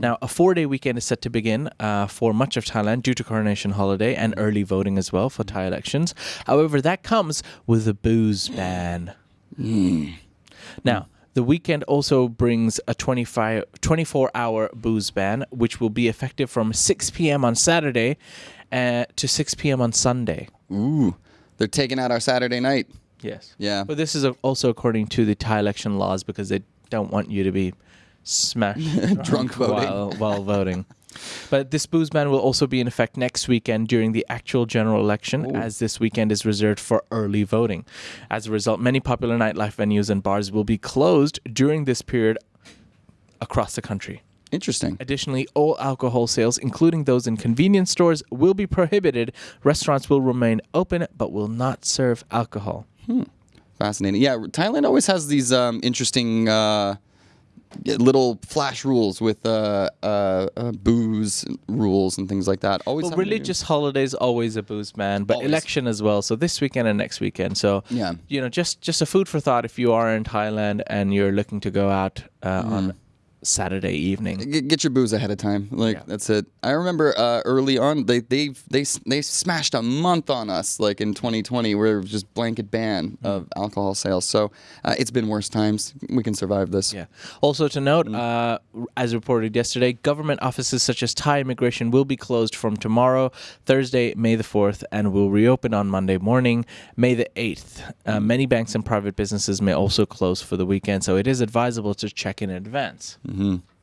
Now, a four day weekend is set to begin uh, for much of Thailand due to coronation holiday and early voting as well for Thai elections. However, that comes with a booze ban. Now, the weekend also brings a 25, 24 hour booze ban, which will be effective from 6 p.m. on Saturday uh, to 6 p.m. on Sunday. Ooh, they're taking out our Saturday night. Yes. Yeah. But this is also according to the Thai election laws because they don't want you to be smashed Drunk voting. while, while voting. But this booze ban will also be in effect next weekend during the actual general election, as this weekend is reserved for early voting. As a result, many popular nightlife venues and bars will be closed during this period across the country. Interesting. Additionally, all alcohol sales, including those in convenience stores, will be prohibited. Restaurants will remain open but will not serve alcohol. Hmm. Fascinating. Yeah, Thailand always has these um, interesting uh, little flash rules with uh, uh, uh, booze rules and things like that. Always Well, having to do- religious holidays always a booze man, but Always. election as well. So this weekend and next weekend. So Yeah. you know, just just a food for thought if you are in Thailand and you're looking to go out uh, Mm. on Saturday evening. Get your booze ahead of time. Like Yeah. that's it. I remember uh, early on they they they they smashed a month on us like in 2020 where it was just blanket ban Mm. of alcohol sales. So uh, it's been worse times. We can survive this. Yeah. Also to note, Mm. uh, as reported yesterday, government offices such as Thai immigration will be closed from tomorrow, Thursday, May the 4th, and will reopen on Monday morning, May the 8th. Mm. Uh, many banks and private businesses may also close for the weekend, so it is advisable to check in advance. Mm-hmm.